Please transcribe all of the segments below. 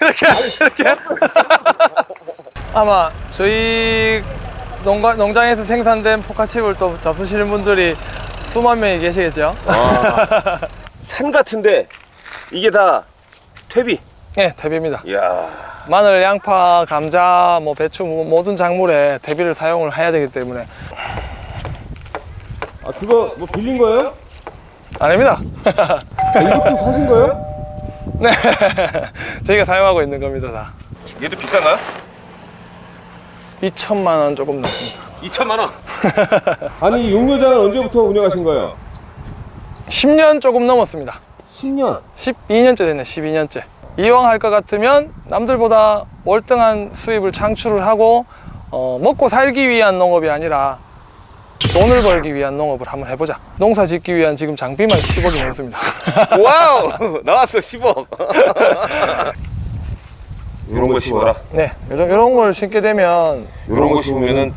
이렇게 이렇게 아마 저희 농가, 농장에서 생산된 포카칩을 또 잡수시는 분들이 수만 명이 계시겠죠 산 같은데 이게 다 퇴비. 네 대비입니다 이야. 마늘, 양파, 감자, 뭐 배추 뭐 모든 작물에 대비를 사용을 해야 되기 때문에 아 그거 뭐 빌린 거예요? 아닙니다 아, 이것도 사신 거예요? 네 저희가 사용하고 있는 겁니다 다 얘도 비싼가요? 2천만 원 조금 넘습니다 2천만 원. 아니 이 용료장은 언제부터 운영하신 거예요? 10년 조금 넘었습니다 10년. 12년째 됐네 12년째 이왕 할 것 같으면 남들보다 월등한 수입을 창출을 하고 어, 먹고 살기 위한 농업이 아니라 돈을 벌기 위한 농업을 한번 해보자 농사 짓기 위한 지금 장비만 10억이 넘습니다 wow 나왔어 10억. 이런 거 심어라. 네 이런, 이런 걸 심게 되면 이런 거 심으면은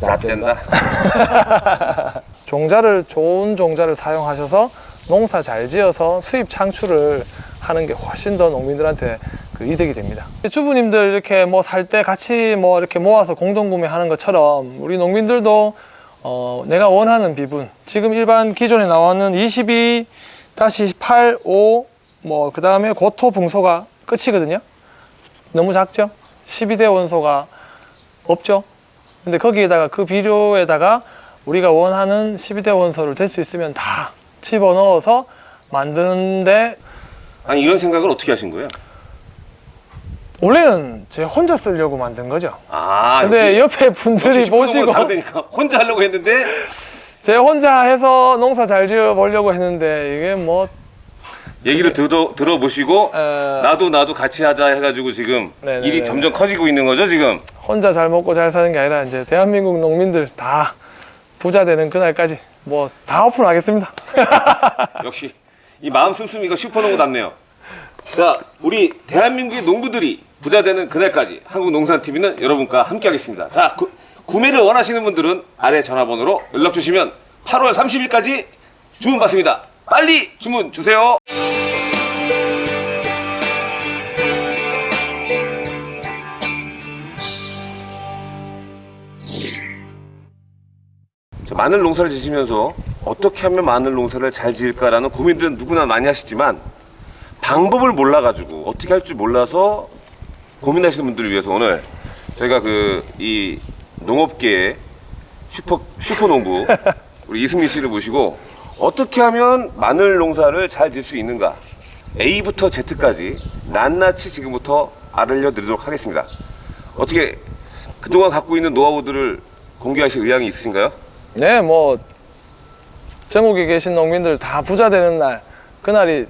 좆된다. 종자를 좋은 종자를 사용하셔서 농사 잘 지어서 수입 창출을 하는 게 훨씬 더 농민들한테 그 이득이 됩니다. 주부님들 이렇게 뭐 살 때 같이 뭐 이렇게 모아서 공동 구매하는 것처럼 우리 농민들도 어 내가 원하는 비분 지금 일반 기존에 나오는 22-8, 5, 뭐 그 다음에 고토 붕소가 끝이거든요. 너무 작죠? 12대 원소가 없죠? 근데 거기에다가 그 비료에다가 우리가 원하는 12대 원소를 될 수 있으면 다 집어넣어서 만드는데 아니 이런 생각을 어떻게 하신 거예요? 원래는 제 혼자 쓰려고 만든 거죠. 아 근데 옆에 분들이 보시고 다르니까 혼자 하려고 했는데 제 혼자 해서 농사 잘 지어 보려고 했는데 이게 뭐 얘기를 들어 들어보시고 에, 나도 나도 같이 하자 해가지고 지금 네네네네. 일이 점점 커지고 있는 거죠 지금. 혼자 잘 먹고 잘 사는 게 아니라 이제 대한민국 농민들 다 부자 되는 그날까지 뭐 다 오픈하겠습니다. 역시 이 마음 씀씀이가 슈퍼농구답네요. 자, 우리 대한민국의 농부들이 부자 되는 그날까지 한국농산TV는 여러분과 함께하겠습니다. 자, 구, 구매를 원하시는 분들은 아래 전화번호로 연락 주시면 8월 30일까지 주문 받습니다. 빨리 주문 주세요. 자, 마늘 농사를 지시면서 어떻게 하면 마늘 농사를 잘 지을까라는 고민들은 누구나 많이 하시지만 방법을 몰라가지고 어떻게 할 줄 몰라서 고민하시는 분들을 위해서 오늘 저희가 그 이 농업계의 슈퍼 슈퍼 농부 우리 이승민 씨를 모시고 어떻게 하면 마늘 농사를 잘 지을 수 있는가 A부터 Z까지 낱낱이 지금부터 알려드리도록 하겠습니다. 어떻게 그동안 갖고 있는 노하우들을 공개하실 의향이 있으신가요? 네, 뭐 전국에 계신 농민들 다 부자 되는 날 그날이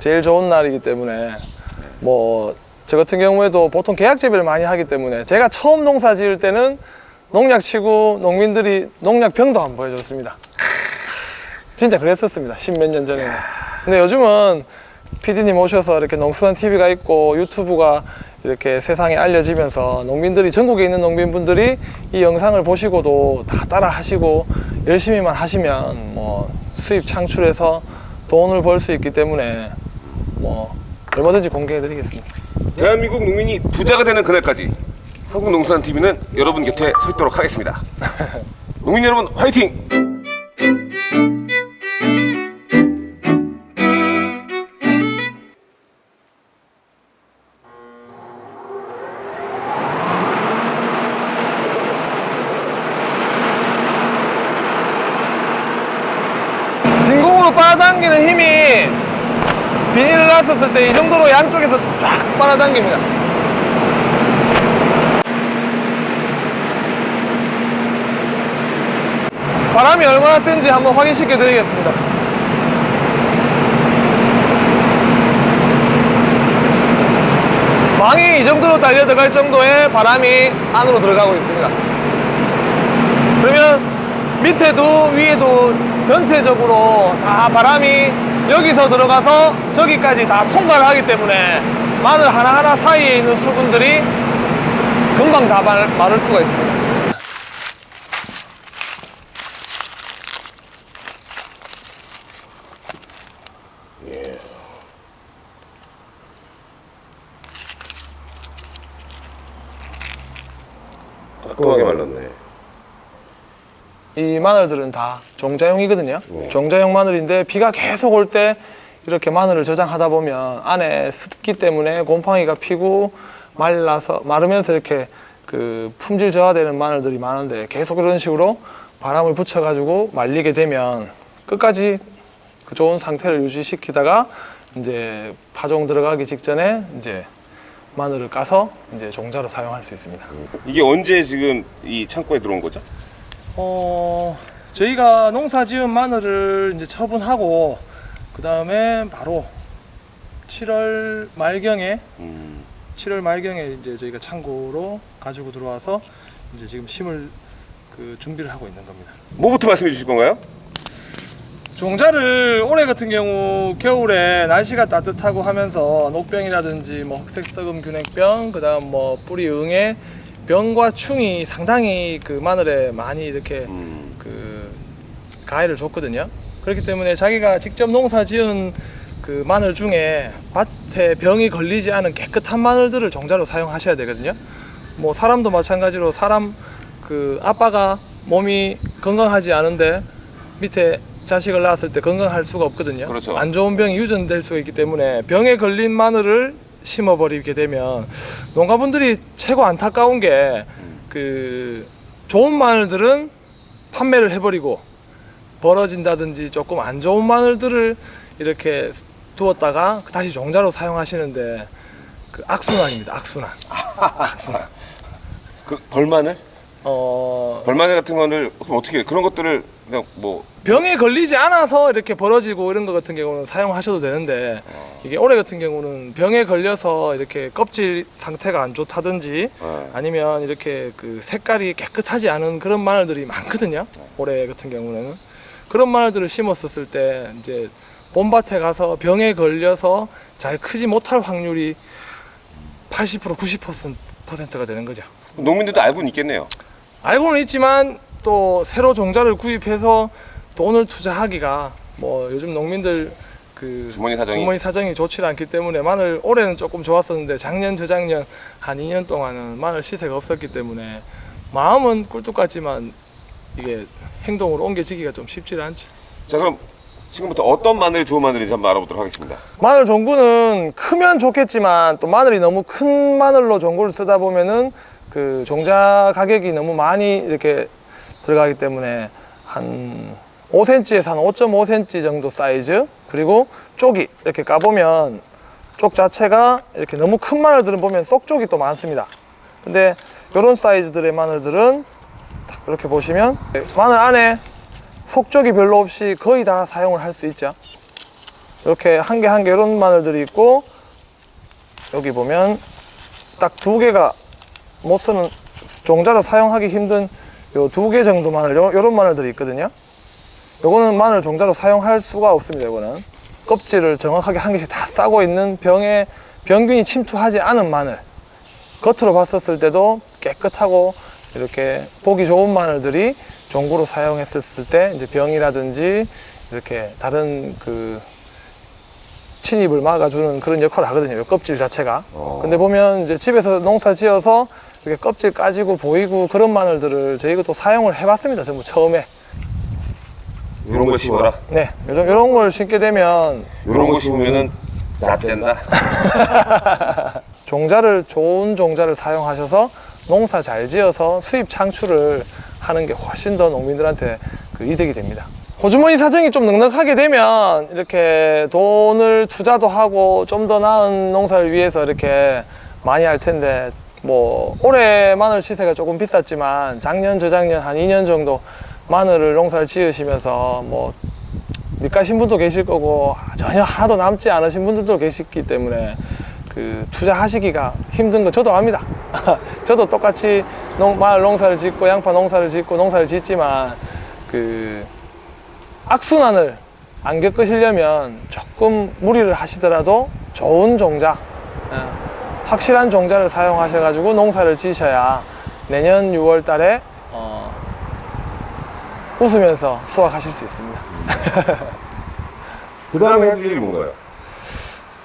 제일 좋은 날이기 때문에 뭐 저 같은 경우에도 보통 계약 재배를 많이 하기 때문에 제가 처음 농사 지을 때는 농약 치고 농민들이 농약 병도 안 보여줬습니다. 진짜 그랬었습니다. 십몇 년 전에는. 근데 요즘은 PD님 오셔서 이렇게 농수산 TV가 있고 유튜브가 이렇게 세상에 알려지면서 농민들이 전국에 있는 농민분들이 이 영상을 보시고도 다 따라 하시고 열심히만 하시면 뭐 수입 창출해서 돈을 벌 수 있기 때문에 뭐 얼마든지 공개해 드리겠습니다. 대한민국 농민이 부자가 되는 그날까지 한국농산TV는 여러분 곁에 서 있도록 하겠습니다. 농민 여러분 화이팅! 진공으로 빨아당기는 힘이 놨었을 때 이 정도로 양쪽에서 쫙 빨아당깁니다. 바람이 얼마나 센지 한번 확인시켜 드리겠습니다. 망이 이 정도로 달려 들어갈 정도의 바람이 안으로 들어가고 있습니다. 그러면 밑에도 위에도 전체적으로 다 바람이 여기서 들어가서 저기까지 다 통과를 하기 때문에 마늘 하나하나 사이에 있는 수분들이 금방 다 말, 마를 수가 있습니다. 깔끔하게 말랐네. 이 마늘들은 다 종자용이거든요. 네. 종자용 마늘인데 비가 계속 올 때 이렇게 마늘을 저장하다 보면 안에 습기 때문에 곰팡이가 피고 말라서 마르면서 이렇게 그 품질 저하되는 마늘들이 많은데 계속 이런 식으로 바람을 붙여 가지고 말리게 되면 끝까지 그 좋은 상태를 유지시키다가 이제 파종 들어가기 직전에 이제 마늘을 까서 이제 종자로 사용할 수 있습니다. 이게 언제 지금 이 창고에 들어온 거죠? 어, 저희가 농사 지은 마늘을 이제 처분하고 그 다음에 바로 7월 말경에 음. 7월 말경에 이제 저희가 창고로 가지고 들어와서 이제 지금 심을 그 준비를 하고 있는 겁니다. 뭐부터 말씀해 주실 건가요? 종자를 올해 같은 경우 겨울에 날씨가 따뜻하고 하면서 녹병이라든지 뭐 흑색 썩음 균핵병 그다음 뭐 뿌리 응애 병과 충이 상당히 그 마늘에 많이 이렇게 음. 그 가해를 줬거든요. 그렇기 때문에 자기가 직접 농사 지은 그 마늘 중에 밭에 병이 걸리지 않은 깨끗한 마늘들을 종자로 사용하셔야 되거든요. 뭐 사람도 마찬가지로 사람 그 아빠가 몸이 건강하지 않은데 밑에 자식을 낳았을 때 건강할 수가 없거든요. 그렇죠. 안 좋은 병이 유전될 수가 있기 때문에 병에 걸린 마늘을 심어버리게 되면 농가분들이 최고 안타까운 게 그 좋은 마늘들은 판매를 해버리고 벌어진다든지 조금 안 좋은 마늘들을 이렇게 두었다가 다시 종자로 사용하시는데 그 악순환입니다. 악순환. 악순환. 그 벌마늘? 어 벌마늘 같은 거를 어떻게? 그런 것들을 그냥 뭐 병에 걸리지 않아서 이렇게 벌어지고 이런 것 같은 경우는 사용하셔도 되는데 이게 올해 같은 경우는 병에 걸려서 이렇게 껍질 상태가 안 좋다든지 어, 아니면 이렇게 그 색깔이 깨끗하지 않은 그런 마늘들이 많거든요. 올해 같은 경우는 그런 마늘들을 심었었을 때 이제 봄밭에 가서 병에 걸려서 잘 크지 못할 확률이 80% 90%가 되는 거죠. 농민들도 알고는 있겠네요. 알고는 있지만 또 새로 종자를 구입해서 돈을 투자하기가 뭐 요즘 농민들 그 주머니 사정이 주머니 사정이 좋지 않기 때문에 마늘 올해는 조금 좋았었는데 작년 저작년 한 2년 동안은 마늘 시세가 없었기 때문에 마음은 꿀뚝 같지만 이게 행동으로 옮겨지기가 좀 쉽지 않죠. 자 그럼 지금부터 어떤 마늘이 좋은 마늘인지 한번 알아보도록 하겠습니다. 마늘 종구는 크면 좋겠지만 또 마늘이 너무 큰 마늘로 종구를 쓰다 보면은 그 종자 가격이 너무 많이 이렇게 들어가기 때문에 한 5cm에서 한 5.5cm 정도 사이즈 그리고 쪽이 이렇게 까보면 쪽 자체가 이렇게 너무 큰 마늘들은 보면 쏙쪽이 또 많습니다. 근데 이런 사이즈들의 마늘들은 딱 이렇게 보시면 마늘 안에 속쪽이 별로 없이 거의 다 사용을 할 수 있죠. 이렇게 한 개 한 개 이런 마늘들이 있고 여기 보면 딱 두 개가 못 쓰는 종자로 사용하기 힘든 요 두 개 정도 마늘 요, 요런 마늘들이 있거든요 요거는 마늘 종자로 사용할 수가 없습니다 요거는 껍질을 정확하게 한 개씩 다 싸고 있는 병에 병균이 침투하지 않은 마늘 겉으로 봤었을 때도 깨끗하고 이렇게 보기 좋은 마늘들이 종구로 사용했을 때 이제 병이라든지 이렇게 다른 그 침입을 막아주는 그런 역할을 하거든요. 요 껍질 자체가. 어. 근데 보면 이제 집에서 농사 지어서 이렇게 껍질 까지고 보이고 그런 마늘들을 저희가 또 사용을 해봤습니다. 전부 처음에. 이런 거 심어라. 네, 요런, 요런 걸 심게 되면 이런 거 심으면은 잣된다. 종자를 좋은 종자를 사용하셔서 농사 잘 지어서 수입 창출을 하는 게 훨씬 더 농민들한테 그 이득이 됩니다. 호주머니 사정이 좀 넉넉하게 되면 이렇게 돈을 투자도 하고 좀 더 나은 농사를 위해서 이렇게 많이 할 텐데 뭐 올해 마늘 시세가 조금 비쌌지만 작년 저작년 한 2년 정도 마늘을 농사를 지으시면서 뭐 밑가신 분도 계실 거고 전혀 하나도 남지 않으신 분들도 계시기 때문에 그 투자하시기가 힘든 거 저도 압니다. 저도 똑같이 농, 마을 농사를 짓고 양파 농사를 짓고 농사를 짓지만 그 악순환을 안 겪으시려면 조금 무리를 하시더라도 좋은 종자, 예, 확실한 종자를 사용하셔 가지고 농사를 지셔야 내년 6월 달에 어, 웃으면서 수확하실 수 있습니다. 그 다음에 일이 뭔가요?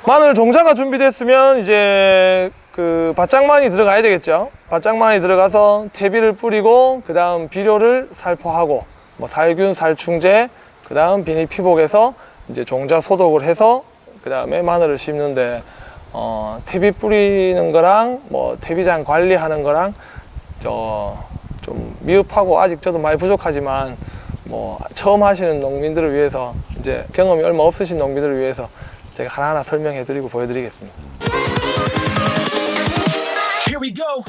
마늘 종자가 준비됐으면 이제 그 바짝만이 들어가야 되겠죠. 바짝만이 들어가서 퇴비를 뿌리고 그 다음 비료를 살포하고 뭐 살균, 살충제, 그 다음 비닐 피복에서 이제 종자 소독을 해서 그 다음에 마늘을 심는데 어, 퇴비 뿌리는 거랑 뭐 퇴비장 관리하는 거랑 저 좀 미흡하고 아직 저도 많이 부족하지만 뭐 처음 하시는 농민들을 위해서 이제 경험이 얼마 없으신 농민들을 위해서 제가 하나하나 설명해 드리고 보여드리겠습니다. Here we go.